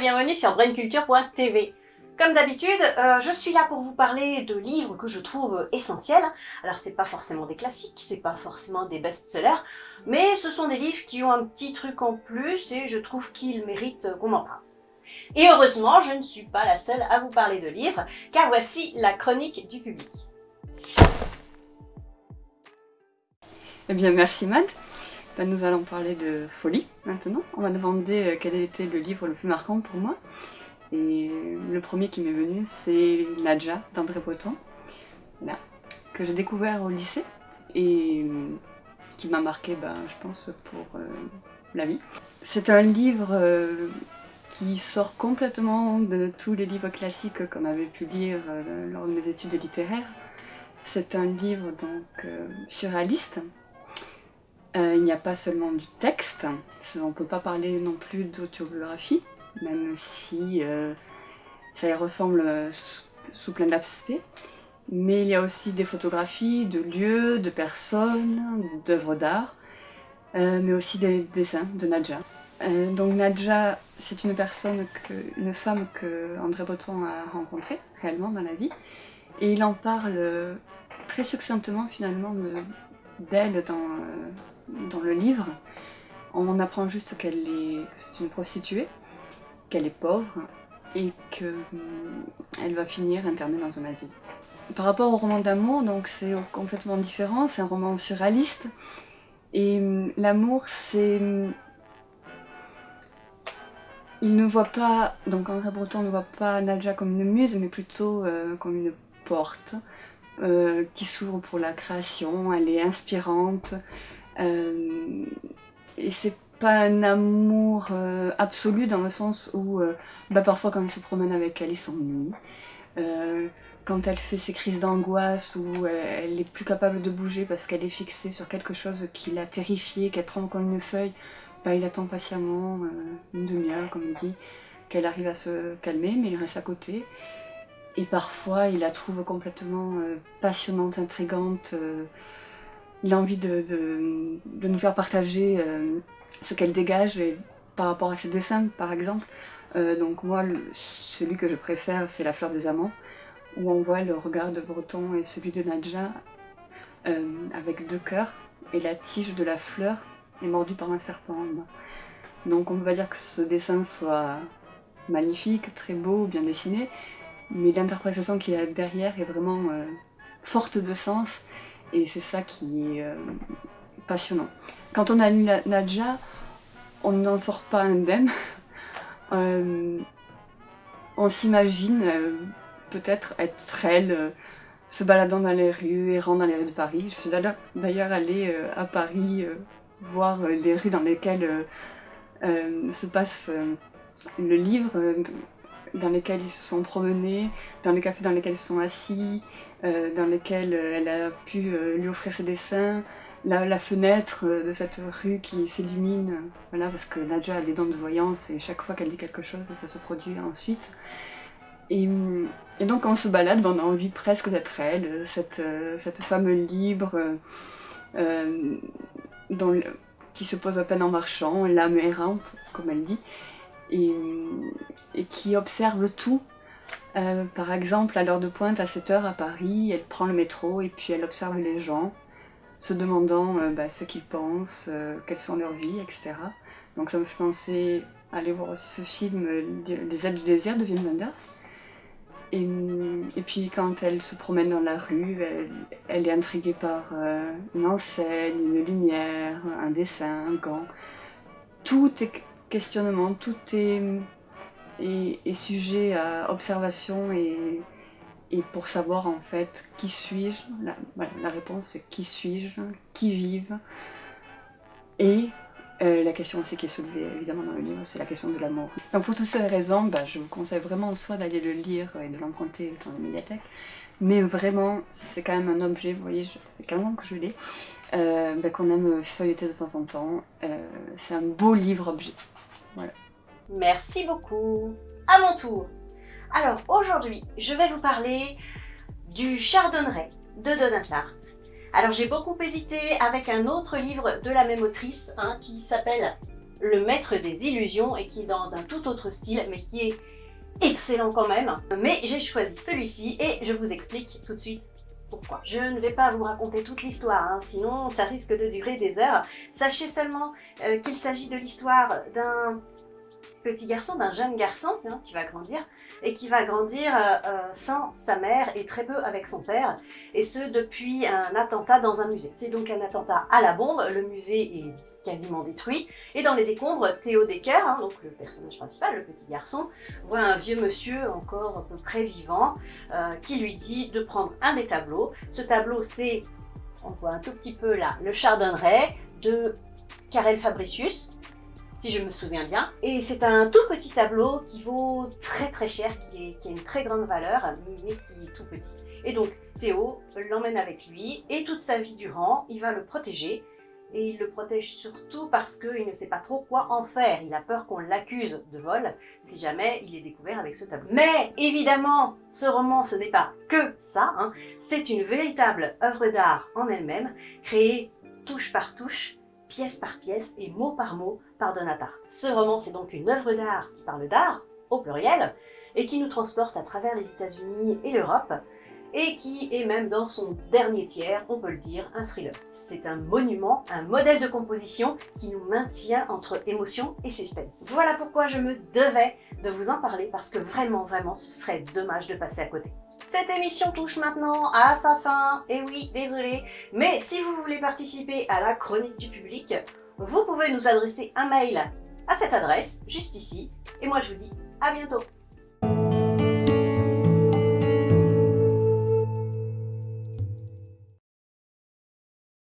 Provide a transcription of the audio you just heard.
bienvenue sur brainculture.tv. Comme d'habitude, euh, je suis là pour vous parler de livres que je trouve essentiels. Alors c'est pas forcément des classiques, c'est pas forcément des best-sellers, mais ce sont des livres qui ont un petit truc en plus et je trouve qu'ils méritent qu'on en parle. Et heureusement, je ne suis pas la seule à vous parler de livres, car voici la chronique du public. Eh bien merci Matt. Ben, nous allons parler de folie maintenant. On m'a demandé euh, quel était le livre le plus marquant pour moi. Et le premier qui m'est venu, c'est Nadja d'André Breton, que j'ai découvert au lycée et euh, qui m'a marqué, ben, je pense, pour euh, la vie. C'est un livre qui sort complètement de tous les livres classiques qu'on avait pu lire lors de mes études littéraires. C'est un livre donc surréaliste, euh, il n'y a pas seulement du texte, on ne peut pas parler non plus d'autobiographie, même si euh, ça y ressemble euh, sous, plein d'aspects. Mais il y a aussi des photographies de lieux, de personnes, d'œuvres d'art, mais aussi des dessins de Nadja. donc Nadja, c'est une personne, une femme que André Breton a rencontrée réellement dans la vie, et il en parle très succinctement finalement d'elle dans dans le livre, on apprend juste qu'elle est, une prostituée, qu'elle est pauvre et qu'elle hum, va finir internée dans un asile. Par rapport au roman d'amour, donc c'est complètement différent, c'est un roman surréaliste. Et hum, l'amour, c'est... Hum, il ne voit pas, donc André Breton ne voit pas Nadja comme une muse, mais plutôt euh, comme une porte euh, qui s'ouvre pour la création, elle est inspirante, et c'est pas un amour euh, absolu dans le sens où euh, bah, parfois quand il se promène avec elle, il s'ennuie. quand elle fait ses crises d'angoisse où elle est plus capable de bouger parce qu'elle est fixée sur quelque chose qui l'a terrifiée, qu'elle tremble comme une feuille, bah, il attend patiemment une demi-heure, comme il dit, qu'elle arrive à se calmer, mais il reste à côté. Et parfois, il la trouve complètement passionnante, intrigante, il a envie de, nous faire partager euh, ce qu'elle dégage par rapport à ses dessins, par exemple. Euh, donc moi, celui que je préfère, c'est La fleur des amants, où on voit le regard de Breton et celui de Nadja euh, avec deux cœurs, et la tige de la fleur est mordue par un serpent. Donc on peut pas dire que ce dessin soit magnifique, très beau, bien dessiné, mais l'interprétation qu'il y a derrière est vraiment forte de sens, et c'est ça qui est euh, passionnant. Quand on a lu Nadja, on n'en sort pas indemne. euh, on s'imagine euh, peut-être être elle, se baladant dans les rues, errant dans les rues de Paris. Je suis d'ailleurs allée à Paris voir les rues dans lesquelles se passe le livre dans lesquels ils se sont promenés, dans les cafés dans lesquels ils sont assis, euh, dans lesquels euh, elle a pu euh, lui offrir ses dessins, la, la fenêtre de cette rue qui s'illumine, voilà, parce que Nadja a des dents de voyance et chaque fois qu'elle dit quelque chose, ça se produit ensuite. Et, donc quand on se balade, ben, on a envie presque d'être elle, cette, femme libre, qui se pose à peine en marchant, l'âme errante, comme elle dit, et, qui observe tout. Euh, par exemple, à l'heure de pointe, à 7h à Paris, elle prend le métro et puis elle observe les gens, se demandant euh, bah, ce qu'ils pensent, euh, quelles sont leurs vies, etc. Donc ça me fait penser à aller voir aussi ce film Les ailes du désir de Wim Wenders. Et, et, puis quand elle se promène dans la rue, elle, elle est intriguée par une enseigne, une lumière, un dessin, un gant. Tout est tout est sujet à observation et, pour savoir en fait qui suis-je, la, réponse c'est qui suis-je, qui vive, et euh, la question aussi qui est soulevée évidemment dans le livre, c'est la question de l'amour. Donc pour toutes ces raisons, bah, je vous conseille vraiment soit d'aller le lire et de l'emprunter dans la médiathèque, mais vraiment c'est quand même un objet, vous voyez, ça fait 15 ans que je l'ai, euh, bah, qu'on aime feuilleter de temps en temps, euh, c'est un beau livre-objet. Merci beaucoup. À mon tour. Alors aujourd'hui, je vais vous parler du Chardonneret de Donna Tartt. Alors j'ai beaucoup hésité avec un autre livre de la même autrice hein, qui s'appelle Le Maître des Illusions et qui est dans un tout autre style mais qui est excellent quand même. Mais j'ai choisi celui-ci et je vous explique tout de suite Je ne vais pas vous raconter toute l'histoire, hein, sinon ça risque de durer des heures. Sachez seulement euh, qu'il s'agit de l'histoire d'un petit garçon, d'un jeune garçon hein, qui va grandir, et qui va grandir euh, euh, sans sa mère et très peu avec son père, et ce depuis un attentat dans un musée. C'est donc un attentat à la bombe, le musée est quasiment détruit, et dans les décombres, Théo Decker, hein, le personnage principal, le petit garçon, voit un vieux monsieur encore à peu près vivant, euh, qui lui dit de prendre un des tableaux. Ce tableau, c'est, on voit un tout petit peu là, le Chardonneret de Karel Fabricius, si je me souviens bien. Et c'est un tout petit tableau qui vaut très très cher, qui, qui a une très grande valeur, mais qui est tout petit. Et donc Théo l'emmène avec lui, et toute sa vie durant, il va le protéger, et il le protège surtout parce qu'il ne sait pas trop quoi en faire. Il a peur qu'on l'accuse de vol si jamais il est découvert avec ce tableau. Mais évidemment, ce roman, ce n'est pas que ça. Hein. C'est une véritable œuvre d'art en elle-même, créée touche par touche, pièce par pièce et mot par mot par Donatarte. Ce roman, c'est donc une œuvre d'art qui parle d'art, au pluriel, et qui nous transporte à travers les États-Unis et l'Europe, et qui est même dans son dernier tiers, on peut le dire, un thriller. C'est un monument, un modèle de composition qui nous maintient entre émotion et suspense. Voilà pourquoi je me devais de vous en parler, parce que vraiment, vraiment, ce serait dommage de passer à côté. Cette émission touche maintenant à sa fin, et oui, désolé, mais si vous voulez participer à la chronique du public, vous pouvez nous adresser un mail à cette adresse, juste ici, et moi je vous dis à bientôt